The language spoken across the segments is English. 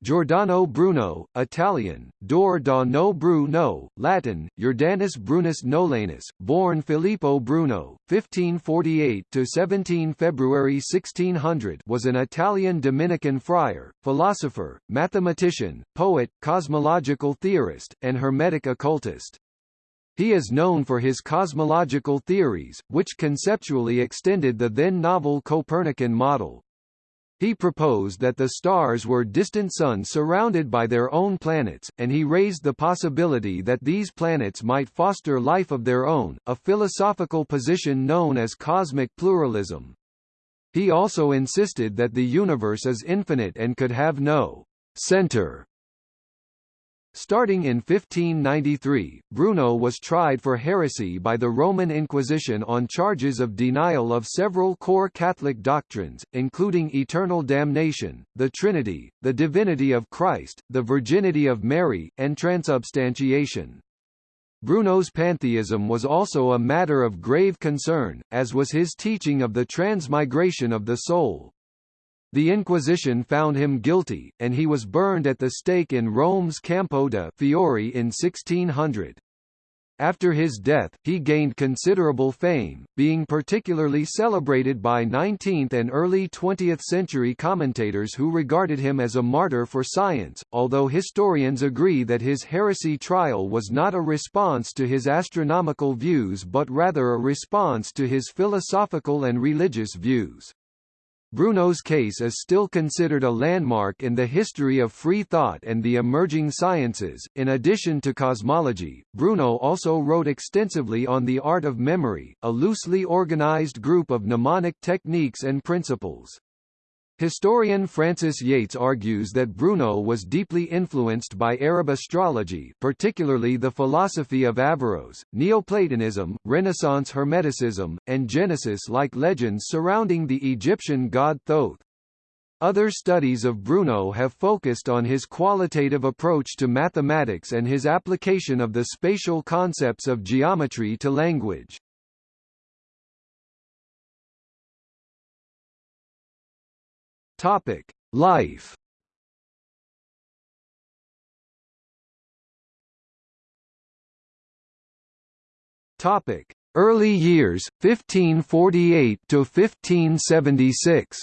Giordano Bruno, Italian, Dor da no Bruno, Latin, Jordanus Brunus Nolanus, born Filippo Bruno, 1548 to 17 February 1600 was an Italian Dominican friar, philosopher, mathematician, poet, cosmological theorist, and Hermetic occultist. He is known for his cosmological theories, which conceptually extended the then novel Copernican model. He proposed that the stars were distant suns surrounded by their own planets, and he raised the possibility that these planets might foster life of their own, a philosophical position known as cosmic pluralism. He also insisted that the universe is infinite and could have no center Starting in 1593, Bruno was tried for heresy by the Roman Inquisition on charges of denial of several core Catholic doctrines, including eternal damnation, the Trinity, the divinity of Christ, the virginity of Mary, and transubstantiation. Bruno's pantheism was also a matter of grave concern, as was his teaching of the transmigration of the soul. The Inquisition found him guilty, and he was burned at the stake in Rome's Campo de' Fiori in 1600. After his death, he gained considerable fame, being particularly celebrated by 19th and early 20th century commentators who regarded him as a martyr for science, although historians agree that his heresy trial was not a response to his astronomical views but rather a response to his philosophical and religious views. Bruno's case is still considered a landmark in the history of free thought and the emerging sciences. In addition to cosmology, Bruno also wrote extensively on the art of memory, a loosely organized group of mnemonic techniques and principles. Historian Frances Yates argues that Bruno was deeply influenced by Arab astrology particularly the philosophy of Averroes, Neoplatonism, Renaissance Hermeticism, and Genesis-like legends surrounding the Egyptian god Thoth. Other studies of Bruno have focused on his qualitative approach to mathematics and his application of the spatial concepts of geometry to language. Topic: Life. Topic: Early years 1548 to 1576.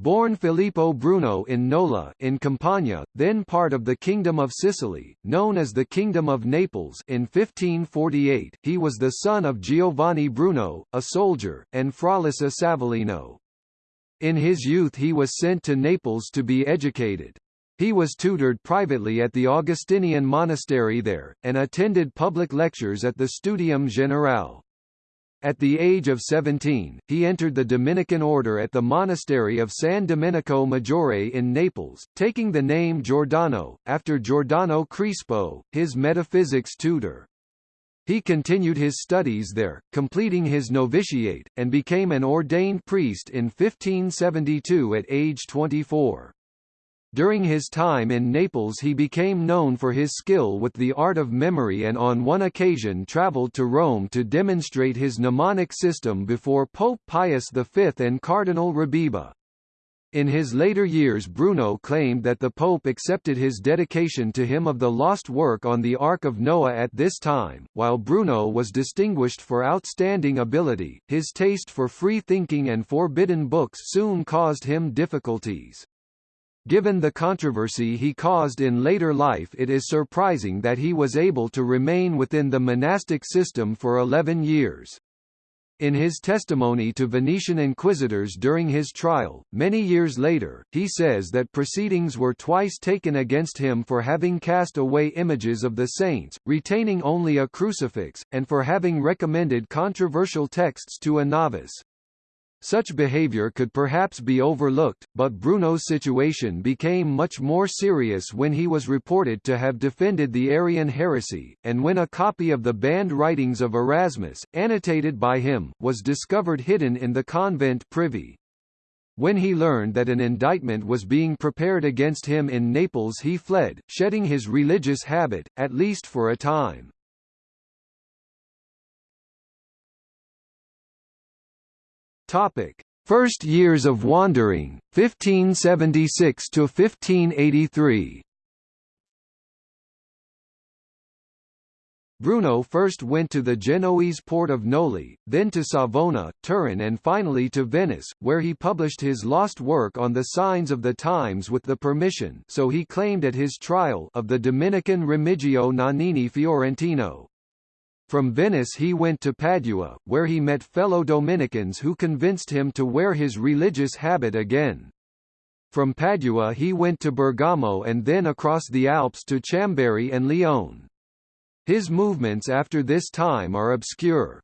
Born Filippo Bruno in Nola in Campania, then part of the Kingdom of Sicily, known as the Kingdom of Naples in 1548, he was the son of Giovanni Bruno, a soldier, and Fraulissa Savolino. In his youth he was sent to Naples to be educated. He was tutored privately at the Augustinian monastery there, and attended public lectures at the Studium Generale. At the age of 17, he entered the Dominican order at the monastery of San Domenico Maggiore in Naples, taking the name Giordano, after Giordano Crispo, his metaphysics tutor. He continued his studies there, completing his novitiate, and became an ordained priest in 1572 at age 24. During his time in Naples he became known for his skill with the art of memory and on one occasion travelled to Rome to demonstrate his mnemonic system before Pope Pius V and Cardinal Rebiba. In his later years Bruno claimed that the Pope accepted his dedication to him of the lost work on the Ark of Noah at this time. While Bruno was distinguished for outstanding ability, his taste for free thinking and forbidden books soon caused him difficulties. Given the controversy he caused in later life it is surprising that he was able to remain within the monastic system for 11 years. In his testimony to Venetian inquisitors during his trial, many years later, he says that proceedings were twice taken against him for having cast away images of the saints, retaining only a crucifix, and for having recommended controversial texts to a novice. Such behavior could perhaps be overlooked, but Bruno's situation became much more serious when he was reported to have defended the Arian heresy, and when a copy of the banned writings of Erasmus, annotated by him, was discovered hidden in the convent privy. When he learned that an indictment was being prepared against him in Naples he fled, shedding his religious habit, at least for a time. Topic: First Years of Wandering, 1576 to 1583. Bruno first went to the Genoese port of Noli, then to Savona, Turin and finally to Venice, where he published his lost work on the signs of the times with the permission so he claimed at his trial of the Dominican Remigio Nannini Fiorentino. From Venice he went to Padua, where he met fellow Dominicans who convinced him to wear his religious habit again. From Padua he went to Bergamo and then across the Alps to Chambéry and Lyon. His movements after this time are obscure.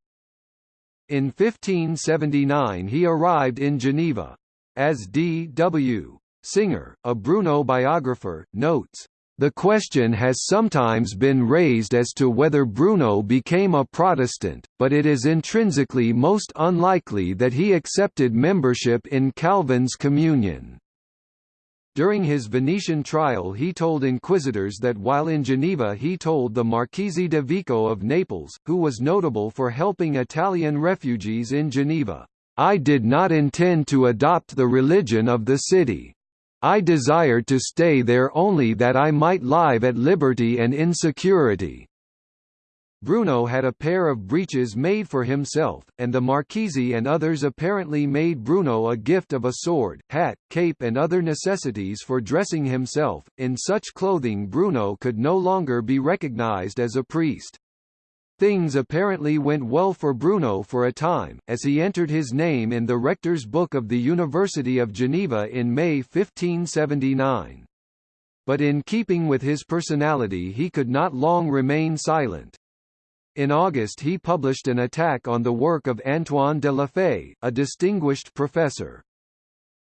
In 1579 he arrived in Geneva. As D. W. Singer, a Bruno biographer, notes, the question has sometimes been raised as to whether Bruno became a Protestant, but it is intrinsically most unlikely that he accepted membership in Calvin's communion. During his Venetian trial he told inquisitors that while in Geneva he told the Marchese de Vico of Naples, who was notable for helping Italian refugees in Geneva, "...I did not intend to adopt the religion of the city. I desired to stay there only that I might live at liberty and in security." Bruno had a pair of breeches made for himself, and the Marchese and others apparently made Bruno a gift of a sword, hat, cape and other necessities for dressing himself. In such clothing Bruno could no longer be recognized as a priest. Things apparently went well for Bruno for a time, as he entered his name in the rector's book of the University of Geneva in May 1579. But in keeping with his personality he could not long remain silent. In August he published an attack on the work of Antoine de la Faye, a distinguished professor.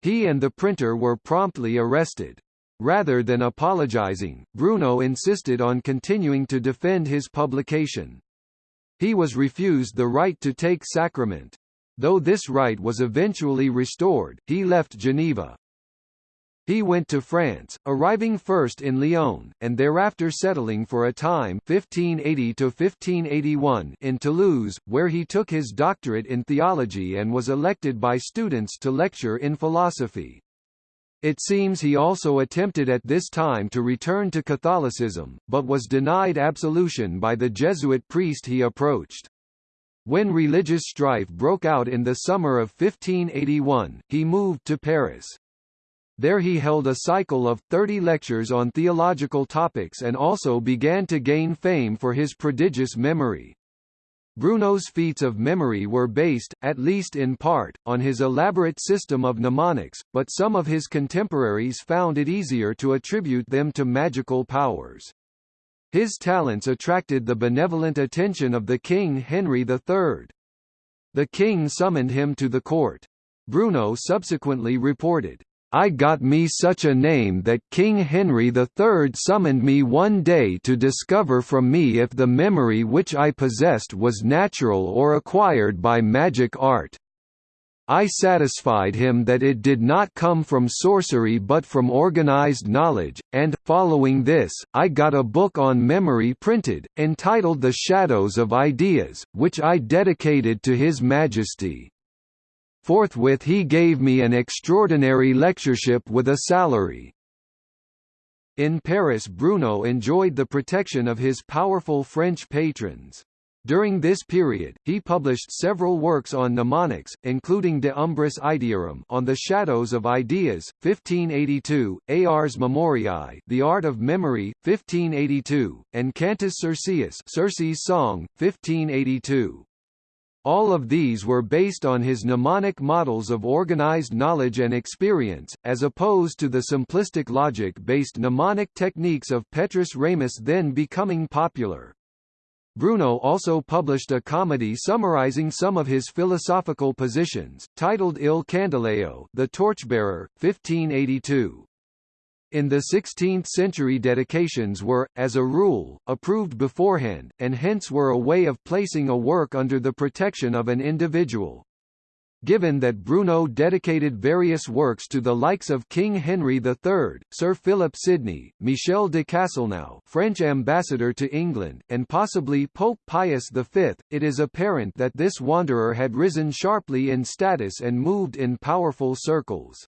He and the printer were promptly arrested. Rather than apologizing, Bruno insisted on continuing to defend his publication. He was refused the right to take sacrament. Though this right was eventually restored, he left Geneva. He went to France, arriving first in Lyon, and thereafter settling for a time 1580 in Toulouse, where he took his doctorate in theology and was elected by students to lecture in philosophy. It seems he also attempted at this time to return to Catholicism, but was denied absolution by the Jesuit priest he approached. When religious strife broke out in the summer of 1581, he moved to Paris. There he held a cycle of 30 lectures on theological topics and also began to gain fame for his prodigious memory. Bruno's feats of memory were based, at least in part, on his elaborate system of mnemonics, but some of his contemporaries found it easier to attribute them to magical powers. His talents attracted the benevolent attention of the king Henry III. The king summoned him to the court. Bruno subsequently reported, I got me such a name that King Henry III summoned me one day to discover from me if the memory which I possessed was natural or acquired by magic art. I satisfied him that it did not come from sorcery but from organized knowledge, and, following this, I got a book on memory printed, entitled The Shadows of Ideas, which I dedicated to His Majesty. Forthwith he gave me an extraordinary lectureship with a salary. In Paris Bruno enjoyed the protection of his powerful French patrons. During this period, he published several works on mnemonics, including De Umbris Idearum on the shadows of ideas, 1582, Ars Memoriae The Art of Memory, 1582, and Cantus Circeus Circe's Song, 1582. All of these were based on his mnemonic models of organized knowledge and experience, as opposed to the simplistic logic-based mnemonic techniques of Petrus Ramus then becoming popular. Bruno also published a comedy summarizing some of his philosophical positions, titled Il Candelaio the Torchbearer, 1582. In the 16th-century dedications were, as a rule, approved beforehand, and hence were a way of placing a work under the protection of an individual. given that Bruno dedicated various works to the likes of King Henry III, Sir Philip Sidney, Michel de Castelnau French ambassador to England, and possibly Pope Pius V, it is apparent that this wanderer had risen sharply in status and moved in powerful circles.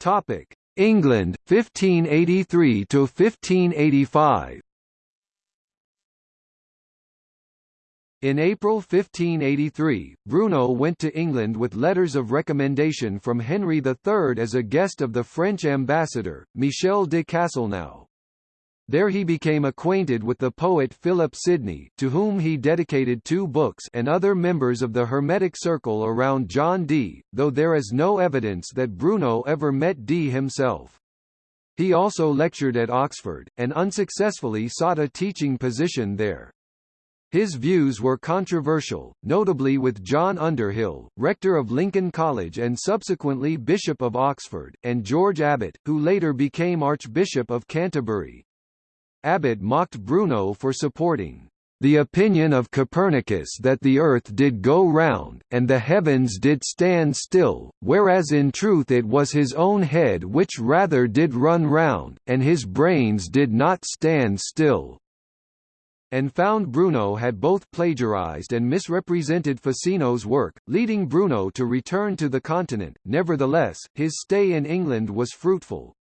Topic: England 1583 to 1585. In April 1583, Bruno went to England with letters of recommendation from Henry III as a guest of the French ambassador, Michel de Castelnau. There he became acquainted with the poet Philip Sidney, to whom he dedicated two books and other members of the Hermetic circle around John Dee, though there is no evidence that Bruno ever met Dee himself. He also lectured at Oxford, and unsuccessfully sought a teaching position there. His views were controversial, notably with John Underhill, rector of Lincoln College and subsequently Bishop of Oxford, and George Abbot, who later became Archbishop of Canterbury. Abbot mocked Bruno for supporting the opinion of Copernicus that the earth did go round, and the heavens did stand still, whereas in truth it was his own head which rather did run round, and his brains did not stand still and found Bruno had both plagiarized and misrepresented Ficino's work, leading Bruno to return to the continent. Nevertheless, his stay in England was fruitful.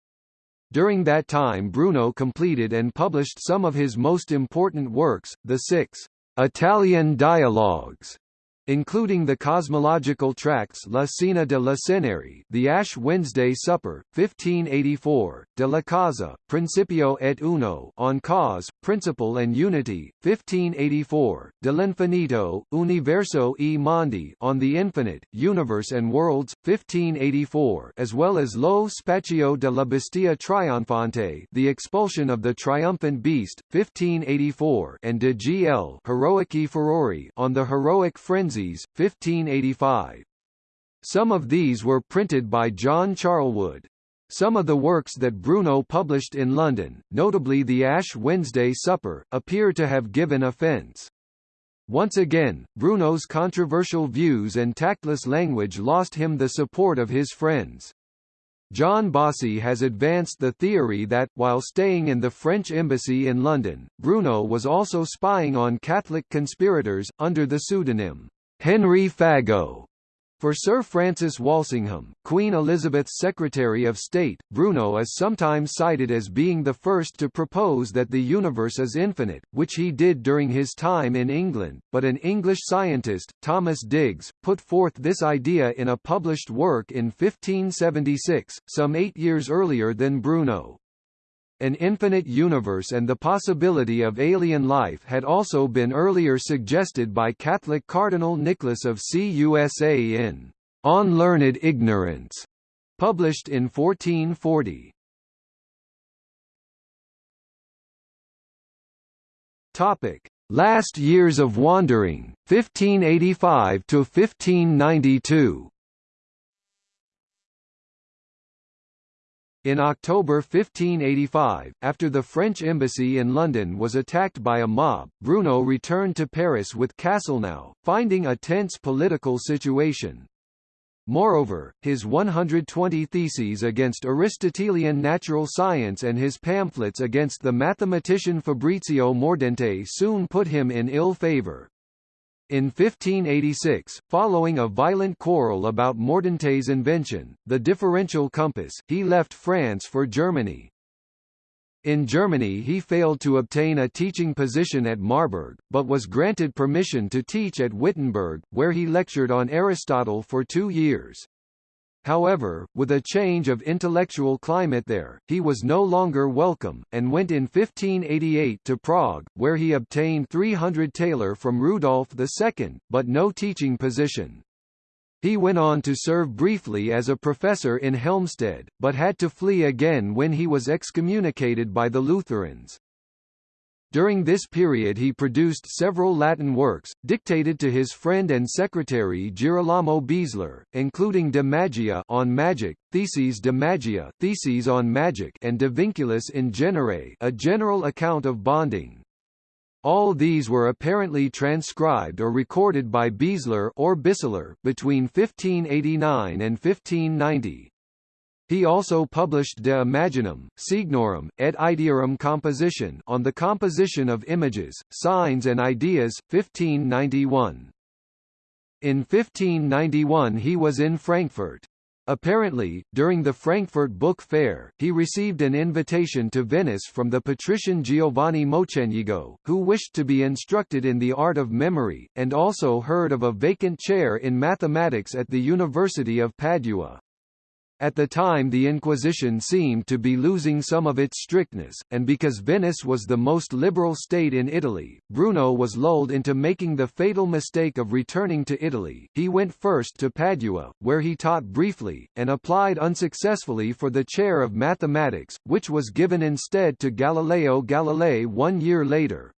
During that time Bruno completed and published some of his most important works, the six Italian dialogues including the cosmological tracts La Cena de la Ceneri, The Ash Wednesday Supper, 1584, De la Causa, Principio et Uno, On Cause, Principle and Unity, 1584, De l'Infinito, Universo e Mondi, On the Infinite, Universe and Worlds, 1584, as well as Lo Spaccio de la Bestia Trionfante, The Expulsion of the Triumphant Beast, 1584, and De Gl. Heroici Furori, On the Heroic Frenzies, 1585. Some of these were printed by John Charlwood. Some of the works that Bruno published in London, notably the Ash Wednesday Supper, appear to have given offence. Once again, Bruno's controversial views and tactless language lost him the support of his friends. John Bossy has advanced the theory that, while staying in the French embassy in London, Bruno was also spying on Catholic conspirators, under the pseudonym Henry Fagot. For Sir Francis Walsingham, Queen Elizabeth's Secretary of State, Bruno is sometimes cited as being the first to propose that the universe is infinite, which he did during his time in England, but an English scientist, Thomas Digges, put forth this idea in a published work in 1576, some eight years earlier than Bruno. An infinite universe and the possibility of alien life had also been earlier suggested by Catholic Cardinal Nicholas of CUSA in On Learned Ignorance, published in 1440. Topic: Last years of wandering, 1585 to 1592. In October 1585, after the French embassy in London was attacked by a mob, Bruno returned to Paris with Castelnau, finding a tense political situation. Moreover, his 120 theses against Aristotelian natural science and his pamphlets against the mathematician Fabrizio Mordente soon put him in ill favour. In 1586, following a violent quarrel about Mordente's invention, the differential compass, he left France for Germany. In Germany he failed to obtain a teaching position at Marburg, but was granted permission to teach at Wittenberg, where he lectured on Aristotle for two years. However, with a change of intellectual climate there, he was no longer welcome, and went in 1588 to Prague, where he obtained 300 thaler from Rudolf II, but no teaching position. He went on to serve briefly as a professor in Helmstedt, but had to flee again when he was excommunicated by the Lutherans. During this period he produced several Latin works, dictated to his friend and secretary Girolamo Besler, including De Magia on magic, Theses de Magia Theses on magic and De Vinculis in Genere a general account of bonding. All these were apparently transcribed or recorded by Besler or Bisseler between 1589 and 1590. He also published De Imaginum, Signorum, et Idearum Composition on the composition of images, signs and ideas, 1591. In 1591 he was in Frankfurt. Apparently, during the Frankfurt Book Fair, he received an invitation to Venice from the patrician Giovanni Mocenigo, who wished to be instructed in the art of memory, and also heard of a vacant chair in mathematics at the University of Padua. At the time the Inquisition seemed to be losing some of its strictness, and because Venice was the most liberal state in Italy, Bruno was lulled into making the fatal mistake of returning to Italy. He went first to Padua, where he taught briefly, and applied unsuccessfully for the chair of mathematics, which was given instead to Galileo Galilei one year later.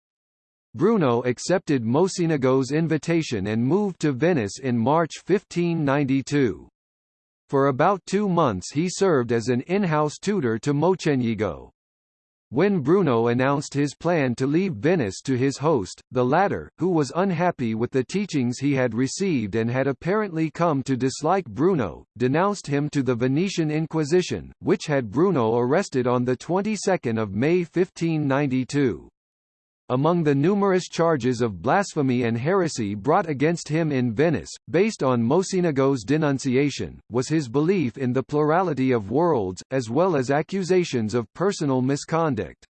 Bruno accepted Mocenigo's invitation and moved to Venice in March 1592. For about two months he served as an in-house tutor to Mocenigo. When Bruno announced his plan to leave Venice to his host, the latter, who was unhappy with the teachings he had received and had apparently come to dislike Bruno, denounced him to the Venetian Inquisition, which had Bruno arrested on the 22nd of May 1592. Among the numerous charges of blasphemy and heresy brought against him in Venice, based on Mocenigo's denunciation, was his belief in the plurality of worlds, as well as accusations of personal misconduct.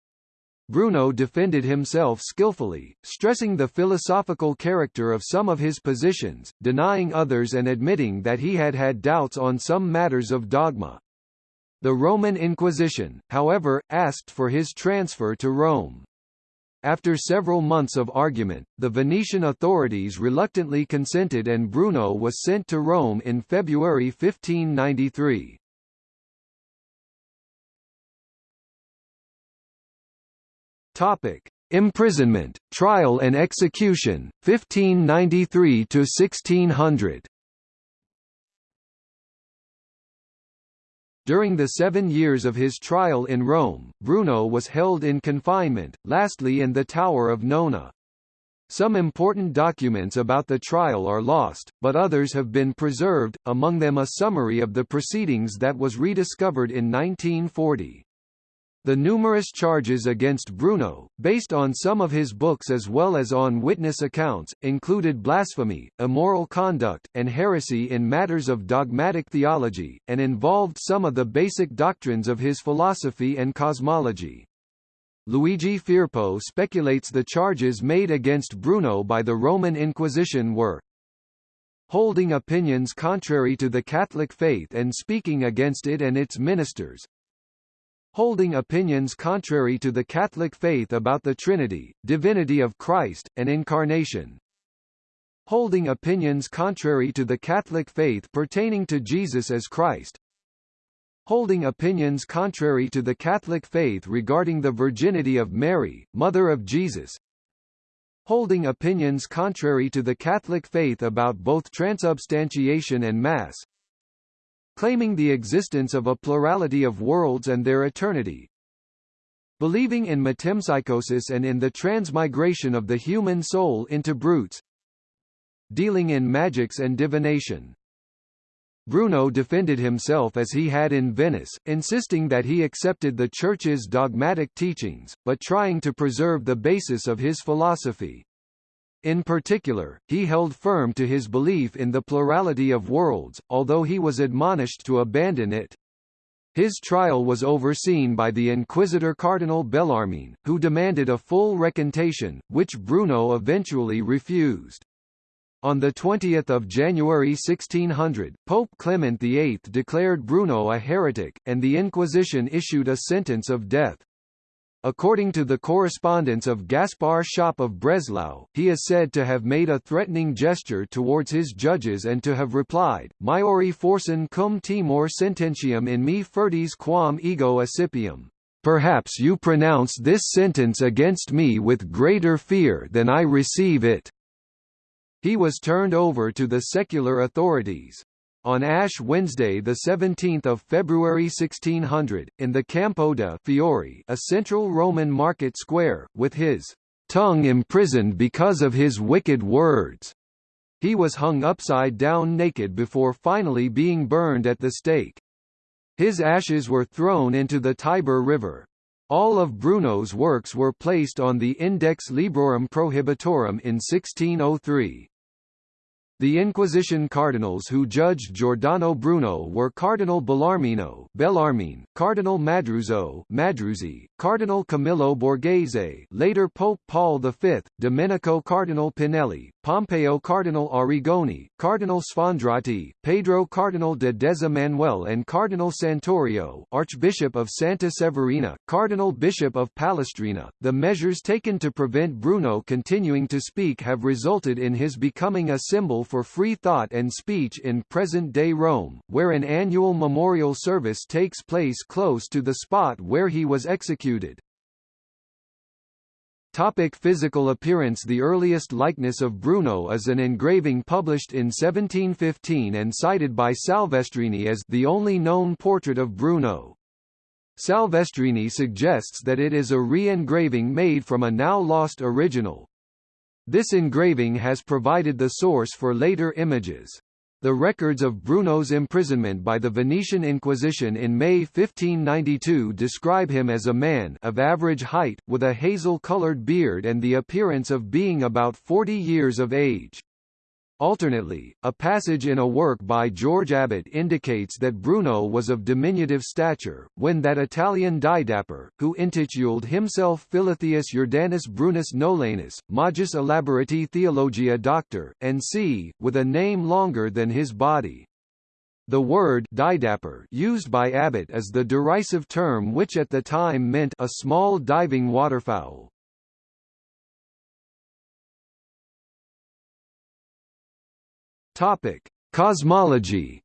Bruno defended himself skillfully, stressing the philosophical character of some of his positions, denying others and admitting that he had had doubts on some matters of dogma. The Roman Inquisition, however, asked for his transfer to Rome. After several months of argument, the Venetian authorities reluctantly consented and Bruno was sent to Rome in February 1593. Topic: Imprisonment, trial and execution, 1593 to 1600. During the seven years of his trial in Rome, Bruno was held in confinement, lastly in the Tower of Nona. Some important documents about the trial are lost, but others have been preserved, among them a summary of the proceedings that was rediscovered in 1940. The numerous charges against Bruno, based on some of his books as well as on witness accounts, included blasphemy, immoral conduct, and heresy in matters of dogmatic theology, and involved some of the basic doctrines of his philosophy and cosmology. Luigi Firpo speculates the charges made against Bruno by the Roman Inquisition were holding opinions contrary to the Catholic faith and speaking against it and its ministers, holding opinions contrary to the Catholic faith about the Trinity, divinity of Christ, and Incarnation. Holding opinions contrary to the Catholic faith pertaining to Jesus as Christ. Holding opinions contrary to the Catholic faith regarding the virginity of Mary, Mother of Jesus. Holding opinions contrary to the Catholic faith about both transubstantiation and Mass, claiming the existence of a plurality of worlds and their eternity, believing in metempsychosis and in the transmigration of the human soul into brutes, dealing in magics and divination. Bruno defended himself as he had in Venice, insisting that he accepted the Church's dogmatic teachings, but trying to preserve the basis of his philosophy. In particular, he held firm to his belief in the plurality of worlds, although he was admonished to abandon it. His trial was overseen by the Inquisitor Cardinal Bellarmine, who demanded a full recantation, which Bruno eventually refused. On 20 January 1600, Pope Clement VIII declared Bruno a heretic, and the Inquisition issued a sentence of death. According to the correspondence of Gaspar Schopp of Breslau, he is said to have made a threatening gesture towards his judges and to have replied, Maiori forcen cum timor sententiam in me furtis quam ego accipiam. Perhaps you pronounce this sentence against me with greater fear than I receive it. He was turned over to the secular authorities. On Ash Wednesday 17 February 1600, in the Campo de' Fiori a central Roman market square, with his tongue imprisoned because of his wicked words. He was hung upside down naked before finally being burned at the stake. His ashes were thrown into the Tiber River. All of Bruno's works were placed on the Index Librorum Prohibitorum in 1603. The Inquisition cardinals who judged Giordano Bruno were Cardinal Bellarmino Bellarmine, Cardinal Madruzzo Madruzi, Cardinal Camillo Borghese later Pope Paul V, Domenico Cardinal Pinelli, Pompeo Cardinal Arrigoni, Cardinal Sfondrati, Pedro Cardinal de Deza Manuel and Cardinal Santorio Archbishop of Santa Severina, Cardinal Bishop of Palestrina. The measures taken to prevent Bruno continuing to speak have resulted in his becoming a symbol for free thought and speech in present-day Rome, where an annual memorial service takes place close to the spot where he was executed. Topic physical appearance The earliest likeness of Bruno is an engraving published in 1715 and cited by Salvestrini as the only known portrait of Bruno. Salvestrini suggests that it is a re-engraving made from a now lost original, this engraving has provided the source for later images. The records of Bruno's imprisonment by the Venetian Inquisition in May 1592 describe him as a man of average height, with a hazel-colored beard and the appearance of being about 40 years of age. Alternately, a passage in a work by George Abbot indicates that Bruno was of diminutive stature, when that Italian didapper, who intituled himself Philotheus Jordanus Brunus Nolanus, Magis Elaborati Theologia Doctor, and c. with a name longer than his body. The word didapper used by Abbot is the derisive term which at the time meant a small diving waterfowl. Topic: Cosmology.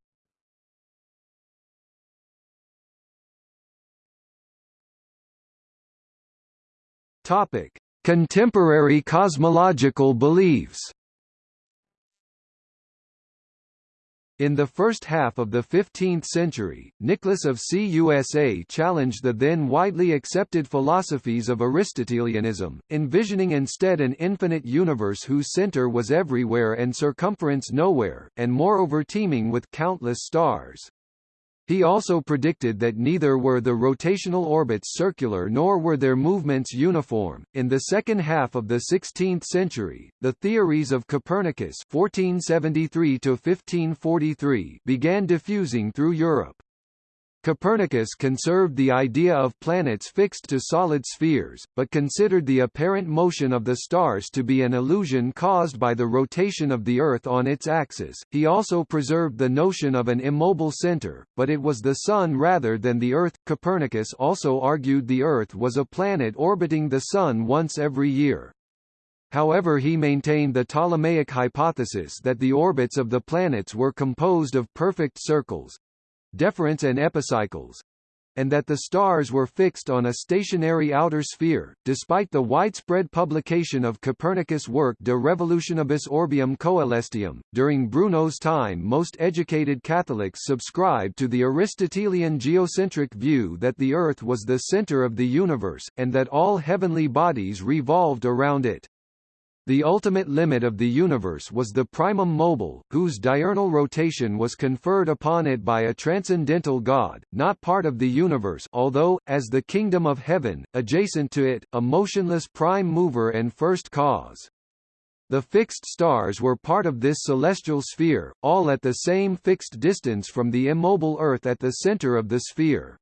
Topic: Contemporary cosmological beliefs. In the first half of the 15th century, Nicholas of CUSA challenged the then widely accepted philosophies of Aristotelianism, envisioning instead an infinite universe whose center was everywhere and circumference nowhere, and moreover teeming with countless stars. He also predicted that neither were the rotational orbits circular nor were their movements uniform. In the second half of the 16th century, the theories of Copernicus (1473–1543) began diffusing through Europe. Copernicus conserved the idea of planets fixed to solid spheres, but considered the apparent motion of the stars to be an illusion caused by the rotation of the Earth on its axis. He also preserved the notion of an immobile center, but it was the Sun rather than the Earth. Copernicus also argued the Earth was a planet orbiting the Sun once every year. However he maintained the Ptolemaic hypothesis that the orbits of the planets were composed of perfect circles, deferents and epicycles, and that the stars were fixed on a stationary outer sphere. Despite the widespread publication of Copernicus' work De Revolutionibus Orbium Coelestium, during Bruno's time most educated Catholics subscribed to the Aristotelian geocentric view that the Earth was the center of the universe, and that all heavenly bodies revolved around it. The ultimate limit of the universe was the primum mobile, whose diurnal rotation was conferred upon it by a transcendental God, not part of the universe although, as the kingdom of heaven, adjacent to it, a motionless prime mover and first cause. The fixed stars were part of this celestial sphere, all at the same fixed distance from the immobile Earth at the center of the sphere.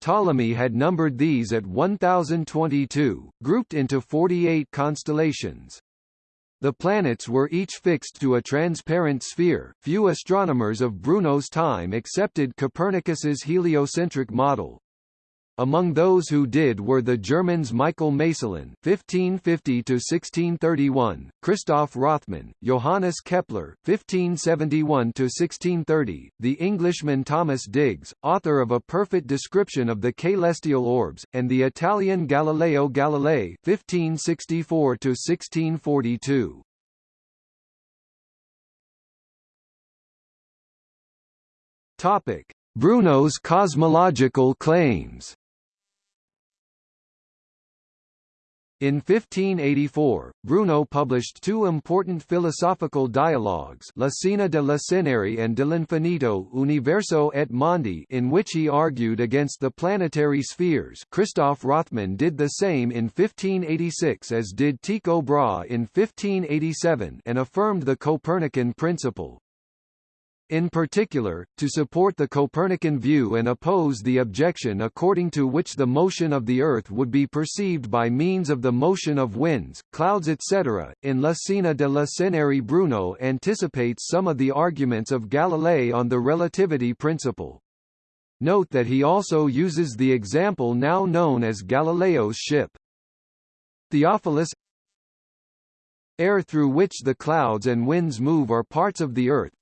Ptolemy had numbered these at 1022, grouped into 48 constellations. The planets were each fixed to a transparent sphere. Few astronomers of Bruno's time accepted Copernicus's heliocentric model, among those who did were the Germans Michael Maestlin (1550–1631), Christoph Rothmann, Johannes Kepler (1571–1630), the Englishman Thomas Digges, author of A Perfect Description of the Celestial Orbs, and the Italian Galileo Galilei (1564–1642). Topic: Bruno's cosmological claims. In 1584, Bruno published two important philosophical dialogues La Cena de le Ceneri and De l'Infinito Universo et Mondi in which he argued against the planetary spheres Christoph Rothmann did the same in 1586 as did Tycho Brahe in 1587 and affirmed the Copernican principle. In particular, to support the Copernican view and oppose the objection according to which the motion of the Earth would be perceived by means of the motion of winds, clouds etc., in La Cena de le Ceneri Bruno anticipates some of the arguments of Galilei on the relativity principle. Note that he also uses the example now known as Galileo's ship. Theophilus Air through which the clouds and winds move are parts of the Earth,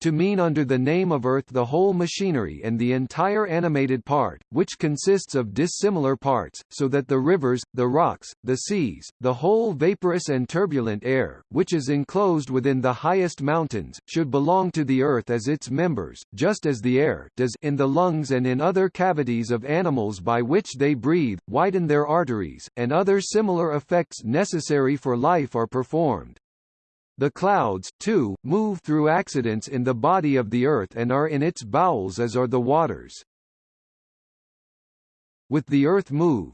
to mean under the name of Earth the whole machinery and the entire animated part, which consists of dissimilar parts, so that the rivers, the rocks, the seas, the whole vaporous and turbulent air, which is enclosed within the highest mountains, should belong to the Earth as its members, just as the air does in the lungs and in other cavities of animals by which they breathe, widen their arteries, and other similar effects necessary for life are performed. The clouds, too, move through accidents in the body of the earth and are in its bowels as are the waters. With the earth move,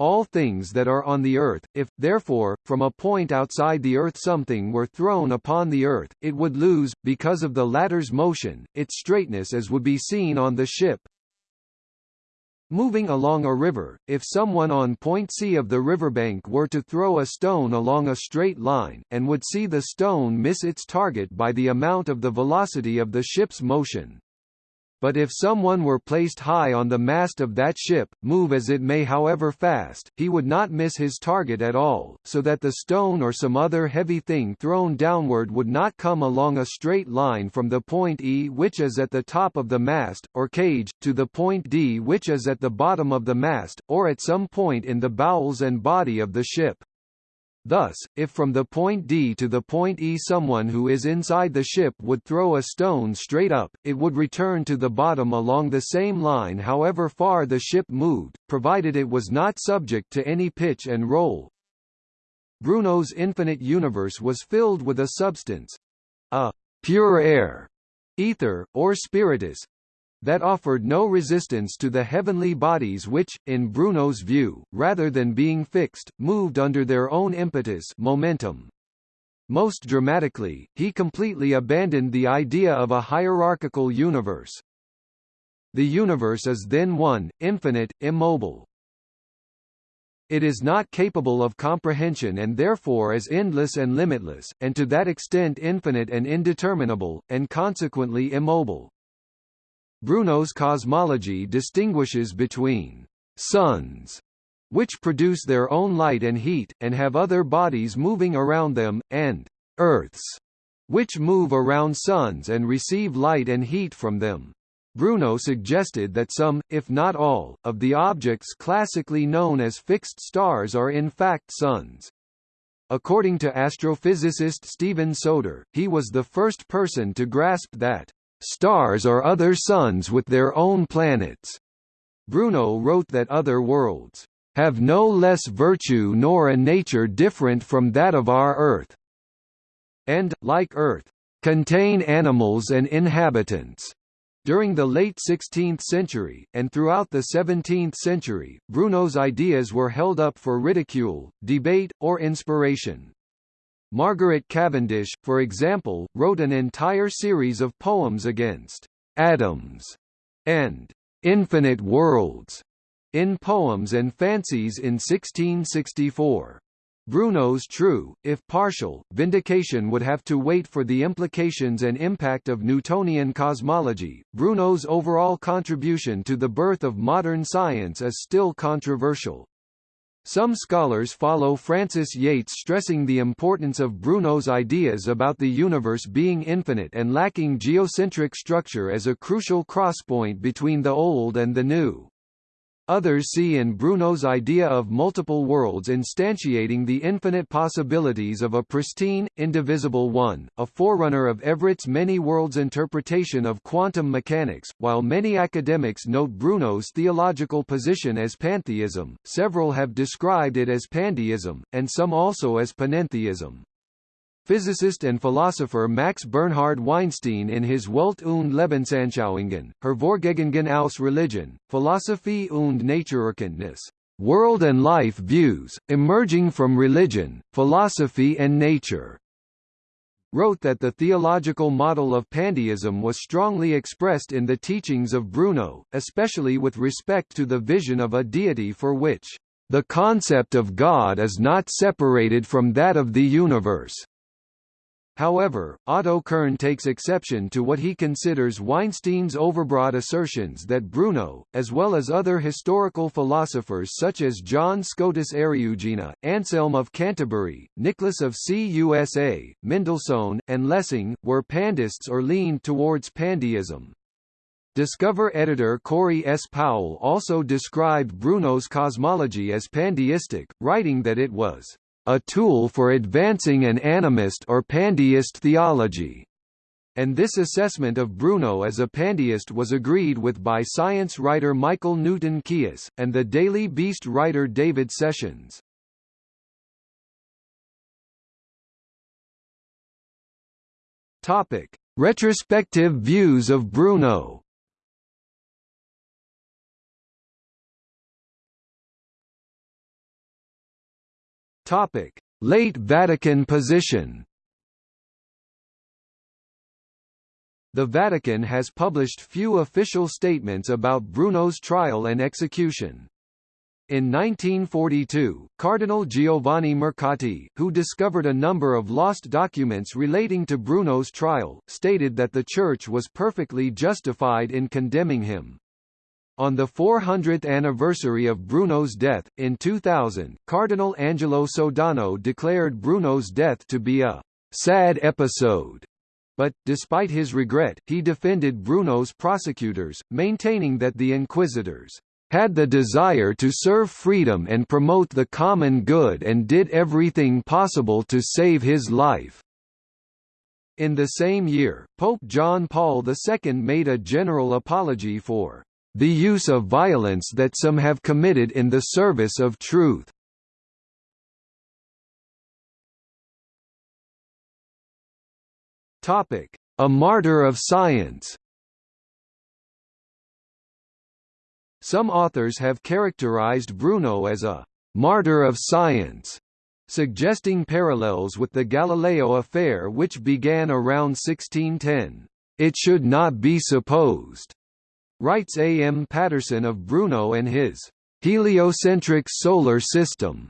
all things that are on the earth, if, therefore, from a point outside the earth something were thrown upon the earth, it would lose, because of the latter's motion, its straightness as would be seen on the ship, Moving along a river, if someone on point C of the riverbank were to throw a stone along a straight line, and would see the stone miss its target by the amount of the velocity of the ship's motion, but if someone were placed high on the mast of that ship, move as it may however fast, he would not miss his target at all, so that the stone or some other heavy thing thrown downward would not come along a straight line from the point E which is at the top of the mast, or cage, to the point D which is at the bottom of the mast, or at some point in the bowels and body of the ship. Thus, if from the point D to the point E someone who is inside the ship would throw a stone straight up, it would return to the bottom along the same line however far the ship moved, provided it was not subject to any pitch and roll. Bruno's infinite universe was filled with a substance—a pure air, ether, or spiritus, that offered no resistance to the heavenly bodies which, in Bruno's view, rather than being fixed, moved under their own impetus momentum. Most dramatically, he completely abandoned the idea of a hierarchical universe. The universe is then one, infinite, immobile. It is not capable of comprehension and therefore is endless and limitless, and to that extent infinite and indeterminable, and consequently immobile. Bruno's cosmology distinguishes between suns, which produce their own light and heat, and have other bodies moving around them, and Earths, which move around suns and receive light and heat from them. Bruno suggested that some, if not all, of the objects classically known as fixed stars are in fact suns. According to astrophysicist Steven Soter, he was the first person to grasp that Stars are other suns with their own planets. Bruno wrote that other worlds have no less virtue nor a nature different from that of our Earth, and, like Earth, contain animals and inhabitants. During the late 16th century, and throughout the 17th century, Bruno's ideas were held up for ridicule, debate, or inspiration. Margaret Cavendish, for example, wrote an entire series of poems against atoms and infinite worlds in Poems and Fancies in 1664. Bruno's true, if partial, vindication would have to wait for the implications and impact of Newtonian cosmology. Bruno's overall contribution to the birth of modern science is still controversial. Some scholars follow Frances Yates stressing the importance of Bruno's ideas about the universe being infinite and lacking geocentric structure as a crucial crosspoint between the old and the new. Others see in Bruno's idea of multiple worlds instantiating the infinite possibilities of a pristine, indivisible one, a forerunner of Everett's many worlds interpretation of quantum mechanics. While many academics note Bruno's theological position as pantheism, several have described it as pandeism, and some also as panentheism. Physicist and philosopher Max Bernhard Weinstein in his Welt und Lebensanschauungen, Her Hervorgegangen aus Religion, Philosophie und Naturerkenntnis, World and Life Views, Emerging from Religion, Philosophy and Nature, wrote that the theological model of pandeism was strongly expressed in the teachings of Bruno, especially with respect to the vision of a deity for which the concept of God is not separated from that of the universe. However, Otto Kern takes exception to what he considers Weinstein's overbroad assertions that Bruno, as well as other historical philosophers such as John Scotus Eriugena, Anselm of Canterbury, Nicholas of Cusa, Mendelssohn, and Lessing, were pandeists or leaned towards pandeism. Discover editor Corey S. Powell also described Bruno's cosmology as pandeistic, writing that it was a tool for advancing an animist or pandeist theology. And this assessment of Bruno as a pandeist was agreed with by science writer Michael Newton Keas, and the Daily Beast writer David Sessions. Topic: Retrospective views of Bruno. Topic: Late Vatican position. The Vatican has published few official statements about Bruno's trial and execution. In 1942, Cardinal Giovanni Mercati, who discovered a number of lost documents relating to Bruno's trial, stated that the Church was perfectly justified in condemning him. On the 400th anniversary of Bruno's death, in 2000, Cardinal Angelo Sodano declared Bruno's death to be a sad episode. But, despite his regret, he defended Bruno's prosecutors, maintaining that the inquisitors had the desire to serve freedom and promote the common good and did everything possible to save his life. In the same year, Pope John Paul II made a general apology for the use of violence that some have committed in the service of truth. A martyr of science. Some authors have characterized Bruno as a martyr of science, suggesting parallels with the Galileo affair which began around 1610. It should not be supposed Writes A. M. Paterson of Bruno and his heliocentric solar system,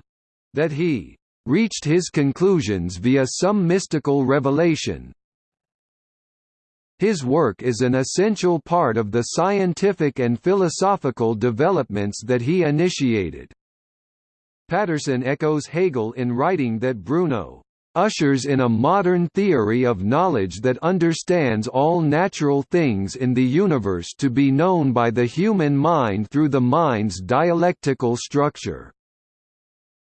that he reached his conclusions via some mystical revelation. His work is an essential part of the scientific and philosophical developments that he initiated. Paterson echoes Hegel in writing that Bruno ushers in a modern theory of knowledge that understands all natural things in the universe to be known by the human mind through the mind's dialectical structure.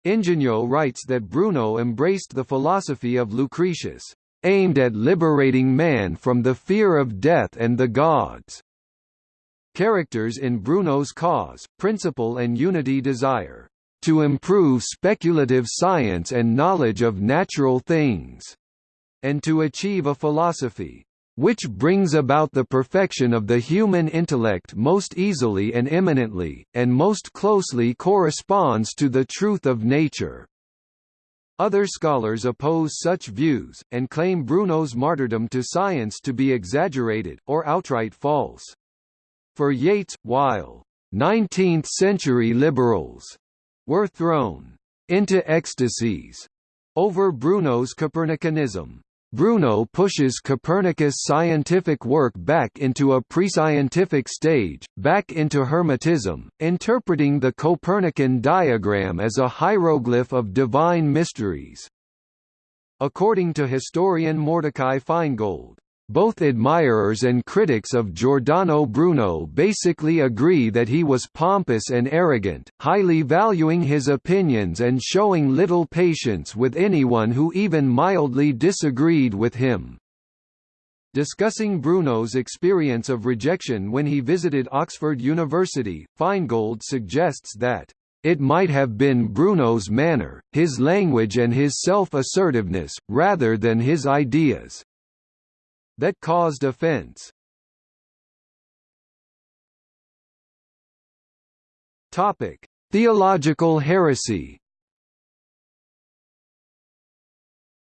Ingegno writes that Bruno embraced the philosophy of Lucretius, aimed at liberating man from the fear of death and the gods. Characters in Bruno's cause, principle and unity desire to improve speculative science and knowledge of natural things, and to achieve a philosophy which brings about the perfection of the human intellect most easily and eminently, and most closely corresponds to the truth of nature. Other scholars oppose such views, and claim Bruno's martyrdom to science to be exaggerated, or outright false. For Yates, while 19th-century liberals were thrown into ecstasies over Bruno's Copernicanism. Bruno pushes Copernicus' scientific work back into a pre-scientific stage, back into Hermetism, interpreting the Copernican diagram as a hieroglyph of divine mysteries. According to historian Mordecai Feingold, Both admirers and critics of Giordano Bruno basically agree that he was pompous and arrogant, highly valuing his opinions and showing little patience with anyone who even mildly disagreed with him. Discussing Bruno's experience of rejection when he visited Oxford University, Feingold suggests that it might have been Bruno's manner, his language and his self-assertiveness, rather than his ideas that caused offense. Topic: Theological heresy.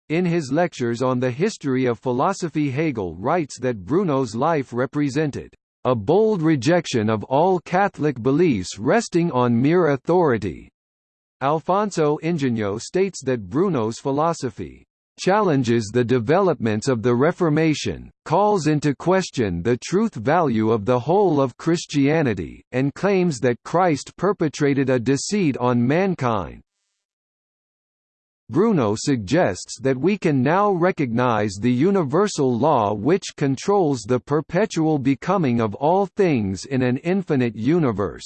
In his lectures on the history of philosophy Hegel writes that Bruno's life represented a bold rejection of all Catholic beliefs resting on mere authority. Alfonso Ingegno states that Bruno's philosophy challenges the developments of the Reformation, calls into question the truth value of the whole of Christianity, and claims that Christ perpetrated a deceit on mankind. Bruno suggests that we can now recognize the universal law which controls the perpetual becoming of all things in an infinite universe.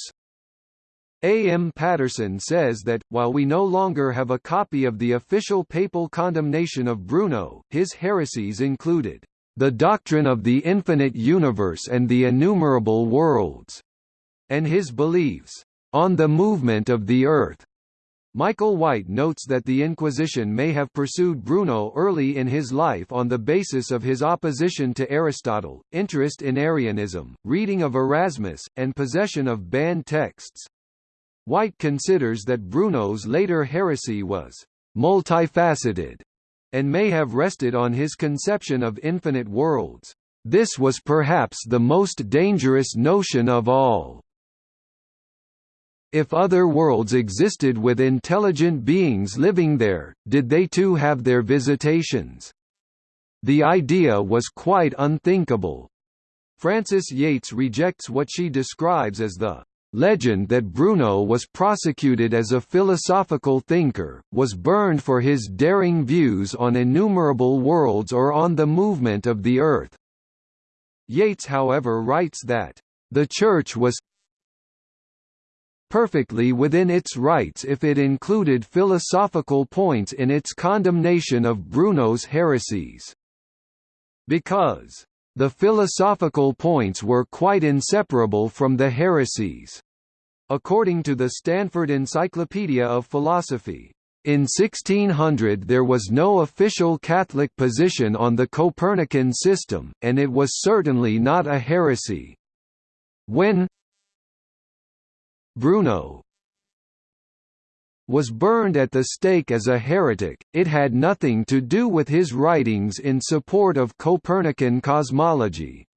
A. M. Paterson says that, while we no longer have a copy of the official papal condemnation of Bruno, his heresies included, "...the doctrine of the infinite universe and the innumerable worlds," and his beliefs, "...on the movement of the earth." Michael White notes that the Inquisition may have pursued Bruno early in his life on the basis of his opposition to Aristotle, interest in Arianism, reading of Erasmus, and possession of banned texts. White considers that Bruno's later heresy was multifaceted and may have rested on his conception of infinite worlds. This was perhaps the most dangerous notion of all. If other worlds existed with intelligent beings living there, did they too have their visitations? The idea was quite unthinkable. Frances Yates rejects what she describes as the legend that Bruno was prosecuted as a philosophical thinker, was burned for his daring views on innumerable worlds or on the movement of the Earth. Yates however writes that, "...the Church was perfectly within its rights if it included philosophical points in its condemnation of Bruno's heresies. Because the philosophical points were quite inseparable from the heresies. According to the Stanford Encyclopedia of Philosophy, in 1600 there was no official Catholic position on the Copernican system, and it was certainly not a heresy. When Bruno was burned at the stake as a heretic, it had nothing to do with his writings in support of Copernican cosmology.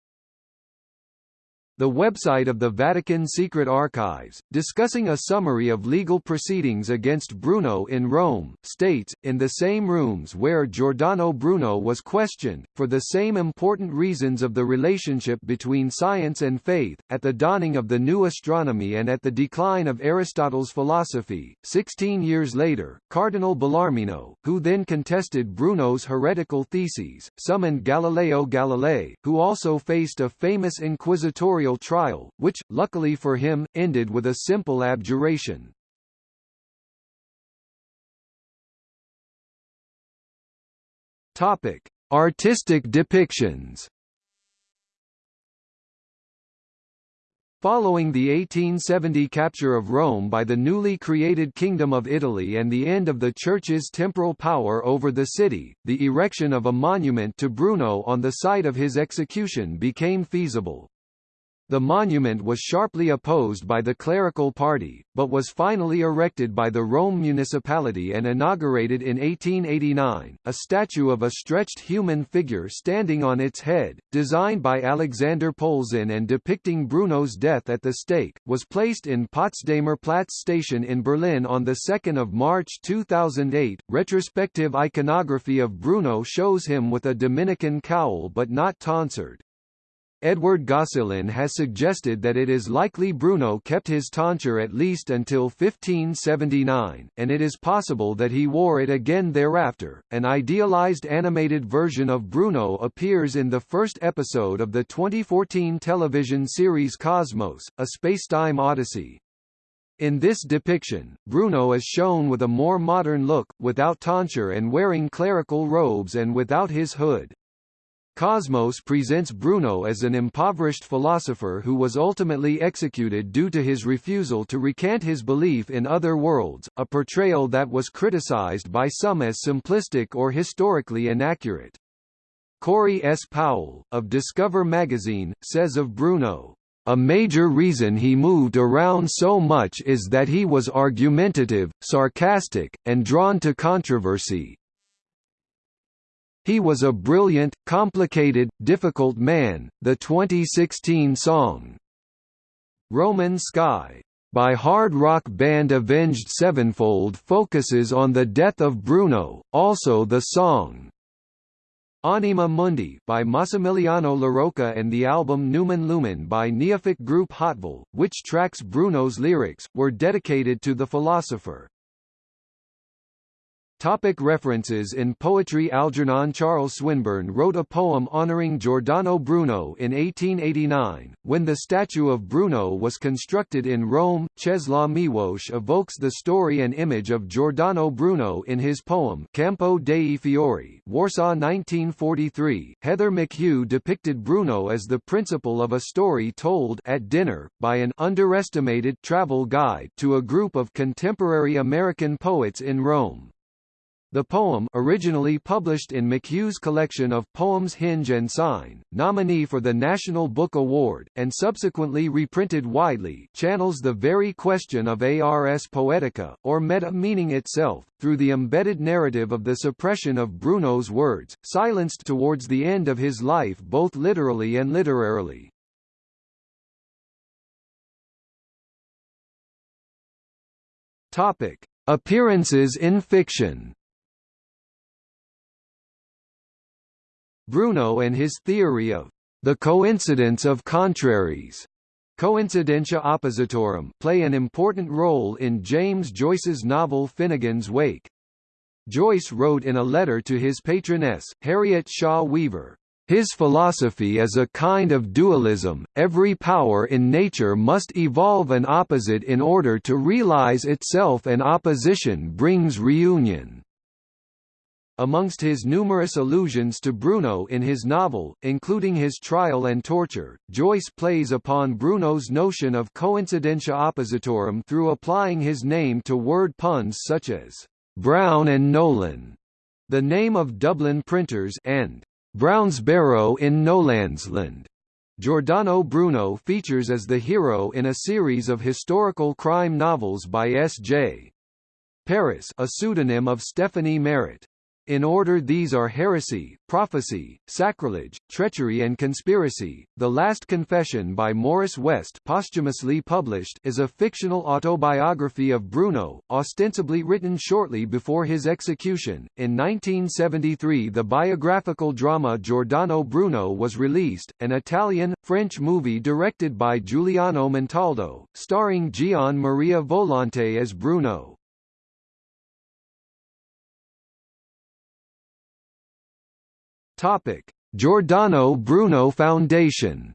The website of the Vatican Secret Archives, discussing a summary of legal proceedings against Bruno in Rome, states, in the same rooms where Giordano Bruno was questioned, for the same important reasons of the relationship between science and faith, at the dawning of the new astronomy and at the decline of Aristotle's philosophy. Sixteen years later, Cardinal Bellarmino, who then contested Bruno's heretical theses, summoned Galileo Galilei, who also faced a famous inquisitorial trial, which, luckily for him, ended with a simple abjuration. Topic: Artistic depictions. Following the 1870 capture of Rome by the newly created Kingdom of Italy and the end of the Church's temporal power over the city, the erection of a monument to Bruno on the site of his execution became feasible. The monument was sharply opposed by the clerical party, but was finally erected by the Rome municipality and inaugurated in 1889. A statue of a stretched human figure standing on its head, designed by Alexander Polzin and depicting Bruno's death at the stake, was placed in Potsdamer Platz station in Berlin on 2 March 2008. Retrospective iconography of Bruno shows him with a Dominican cowl but not tonsured. Edward Gosselin has suggested that it is likely Bruno kept his tonsure at least until 1579, and it is possible that he wore it again thereafter. An idealized animated version of Bruno appears in the first episode of the 2014 television series Cosmos, a spacetime odyssey. In this depiction, Bruno is shown with a more modern look, without tonsure and wearing clerical robes and without his hood. Cosmos presents Bruno as an impoverished philosopher who was ultimately executed due to his refusal to recant his belief in other worlds, a portrayal that was criticized by some as simplistic or historically inaccurate. Corey S. Powell, of Discover magazine, says of Bruno, a major reason he moved around so much is that he was argumentative, sarcastic, and drawn to controversy. He was a brilliant, complicated, difficult man. The 2016 song, Roman Sky, by hard rock band Avenged Sevenfold focuses on the death of Bruno, also the song Anima Mundi by Massimiliano LaRocca and the album Numen Lumen by neophyte group Hautville, which tracks Bruno's lyrics, were dedicated to the philosopher. Topic references In poetry Algernon Charles Swinburne wrote a poem honoring Giordano Bruno in 1889. When the statue of Bruno was constructed in Rome, Czesław Miłosz evokes the story and image of Giordano Bruno in his poem Campo dei Fiori, Warsaw 1943. Heather McHugh depicted Bruno as the principal of a story told at dinner by an underestimated travel guide to a group of contemporary American poets in Rome. The poem originally published in McHugh's collection of poems Hinge and Sign, nominee for the National Book Award, and subsequently reprinted widely channels the very question of Ars Poetica, or meta-meaning itself, through the embedded narrative of the suppression of Bruno's words, silenced towards the end of his life both literally and literarily. Topic. Appearances in fiction Bruno and his theory of the coincidence of contraries Coincidentia oppositorum play an important role in James Joyce's novel Finnegans Wake. Joyce wrote in a letter to his patroness, Harriet Shaw Weaver, his philosophy is a kind of dualism, every power in nature must evolve an opposite in order to realize itself and opposition brings reunion. Amongst his numerous allusions to Bruno in his novel, including his trial and torture, Joyce plays upon Bruno's notion of coincidentia oppositorum through applying his name to word puns such as Browne and Nolan, the name of Dublin printers, and Brownsbarrow in Nolandsland. Giordano Bruno features as the hero in a series of historical crime novels by S.J. Paris a pseudonym of Stephanie Merritt. In order these are heresy, prophecy, sacrilege, treachery and conspiracy. The Last Confession by Morris West posthumously published is a fictional autobiography of Bruno, ostensibly written shortly before his execution. In 1973 the biographical drama Giordano Bruno was released, an Italian-French movie directed by Giuliano Montaldo, starring Gian Maria Volonté as Bruno. Topic: Giordano Bruno Foundation.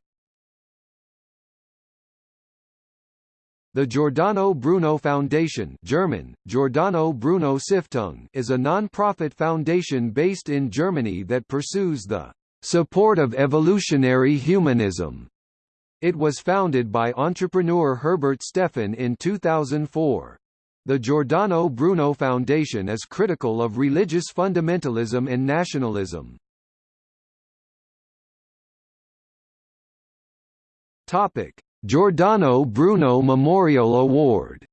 The Giordano Bruno Foundation German, Giordano Bruno Stiftung is a non-profit foundation based in Germany that pursues the support of evolutionary humanism. It was founded by entrepreneur Herbert Steffen in 2004. The Giordano Bruno Foundation is critical of religious fundamentalism and nationalism. Topic: Giordano Bruno Memorial Award.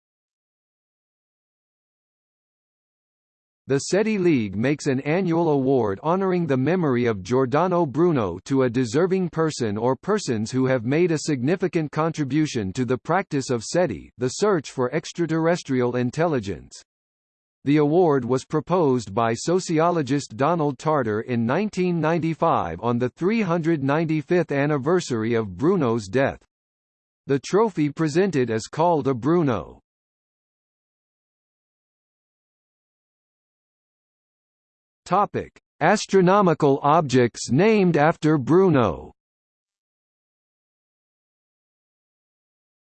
The SETI League makes an annual award honoring the memory of Giordano Bruno to a deserving person or persons who have made a significant contribution to the practice of SETI the search for extraterrestrial intelligence. The award was proposed by sociologist Donald Tarter in 1995 on the 395th anniversary of Bruno's death. The trophy presented is called a Bruno. Topic: Astronomical objects named after Bruno.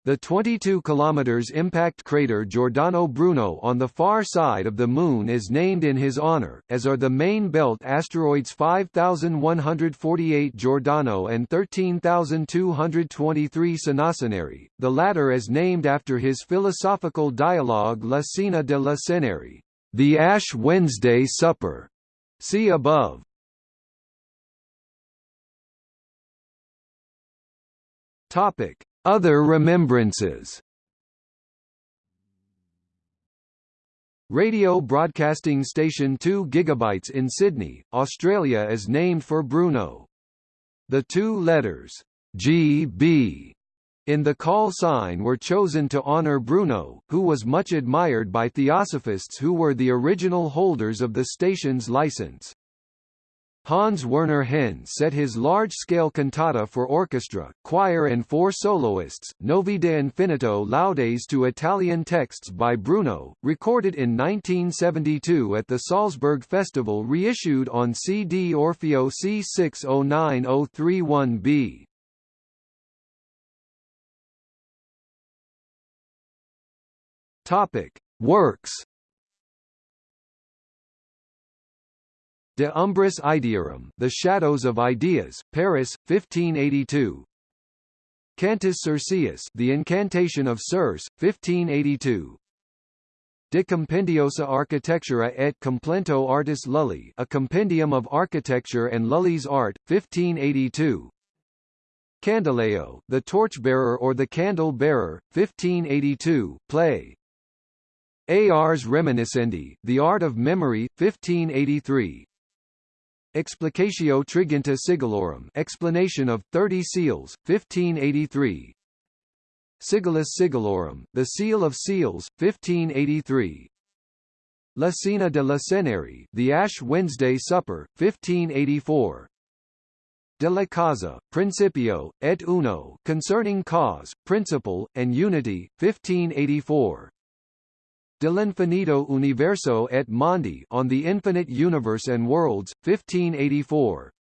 The 22 km impact crater Giordano Bruno on the far side of the Moon is named in his honor, as are the main belt asteroids 5148 Giordano and 13223 Cenaceneri, the latter is named after his philosophical dialogue La Cena de le Ceneri, the Ash Wednesday Supper. See above. Topic other remembrances Radio broadcasting station 2 GB in Sydney, Australia is named for Bruno. The two letters GB in the call sign were chosen to honour Bruno, who was much admired by theosophists who were the original holders of the station's license. Hans Werner Henze set his large-scale cantata for orchestra, choir and four soloists, Nova de Infinito Laudes to Italian texts by Bruno, recorded in 1972 at the Salzburg Festival reissued on CD Orfeo C609031B. Topic: Works De Umbris Idearum, The Shadows of Ideas, Paris, 1582. Cantus Circeus, The Incantation of Circe, 1582. De Compendiosa Architectura et Complento Artis Lully, A Compendium of Architecture and Lully's Art, 1582. Candelaio, The Torchbearer or the Candle Bearer, 1582, play. Ars Reminiscendi, The Art of Memory, 1583. Explicatio Triginta Sigillorum. Explanation of Thirty Seals, 1583 Sigillus Sigillorum, The Seal of Seals, 1583 La Cena de le Ceneri, The Ash Wednesday Supper, 1584 De la Causa, Principio, et Uno Concerning Cause, Principle, and Unity, 1584 Dell'infinito universo et mondi on the infinite universe and worlds, 1584.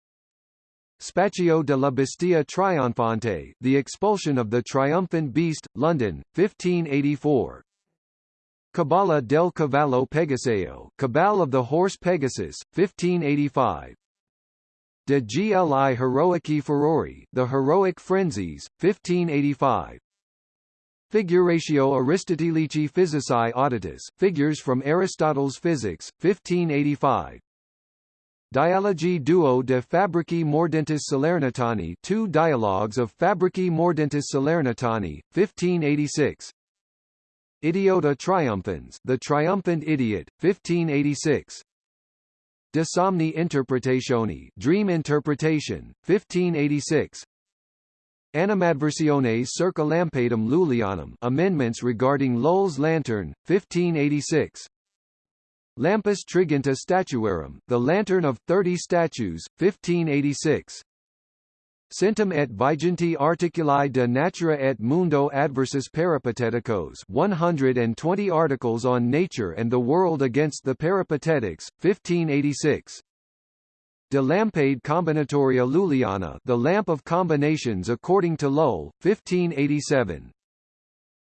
Spaccio della Bestia Trionfante, The Expulsion of the Triumphant Beast, London, 1584. Cabala del Cavallo Pegaseo, Cabal of the Horse Pegasus, 1585. De Gli Heroici Furori, The Heroic Frenzies, 1585. Figuratio Aristotelici Physicae Auditus, Figures from Aristotle's Physics, 1585. Dialogi duo de Fabrici Mordentis Salernitani Two Dialogues of Fabrici Mordentis Salernitani, 1586. Idiota Triumphans The Triumphant Idiot, 1586. De Somni Interpretationi Dream Interpretation, 1586. Animadversiones circa Lampadum Lullianum. Amendments regarding Lull's lantern, 1586 Lampus Triginta Statuarum, the Lantern of Thirty Statues, 1586 Centum et Viginti Articuli de Natura et Mundo Adversus Peripateticos 120 articles on nature and the world against the Peripatetics, 1586 De Lampade Combinatoria Lulliana The Lamp of Combinations according to Lull, 1587.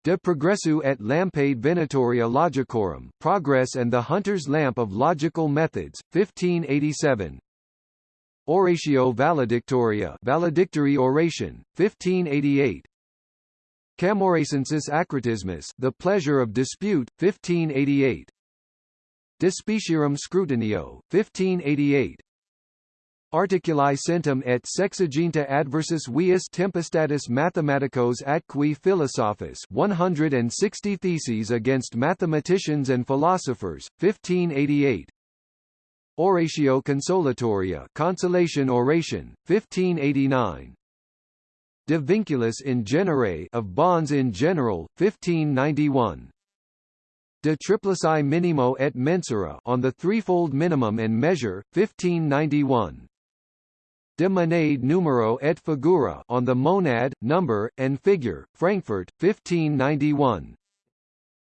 De Progressu et Lampade Venatoria Logicorum Progress and the Hunter's Lamp of Logical Methods, 1587. Oratio Valedictoria Valedictory Oration, 1588. Camoracensis Acritismus The Pleasure of Dispute, 1588. De Specierum Scrutinio, 1588. Articuli centum et sexaginta adversus vias tempestatis mathematicos atqui philosophis 160 Theses against mathematicians and philosophers, 1588. Oratio consolatoria Consolation Oration, 1589. De vinculus in genere of bonds in general, 1591. De triplici minimo et mensura on the threefold minimum and measure, 1591. De monade numero et figura on the monad, number, and figure, Frankfurt, 1591.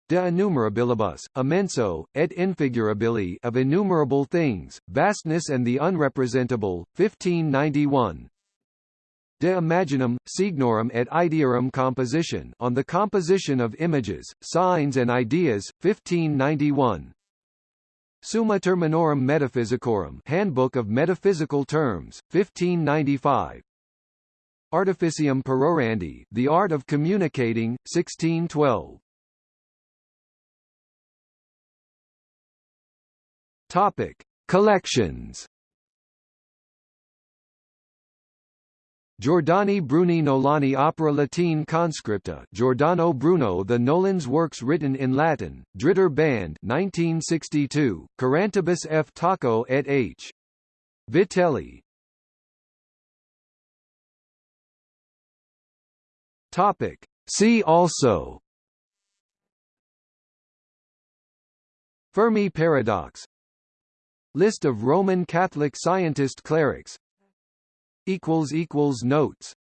De innumerabilibus, immenso, et infigurabili of innumerable things, vastness and the unrepresentable, 1591. De imaginum, signorum et idearum composition on the composition of images, signs and ideas, 1591. Summa Terminorum Metaphysicorum Handbook of Metaphysical Terms, 1595. Artificium Perorandi The Art of Communicating, 1612. Topic: Collections Giordani Bruni Nolani Opera Latine Conscripta. Giordano Bruno The Nolans works written in Latin, Dritter Band 1962, Carantibus F. Taco et H. Vitelli. Topic. See also. Fermi paradox. List of Roman Catholic scientist clerics Notes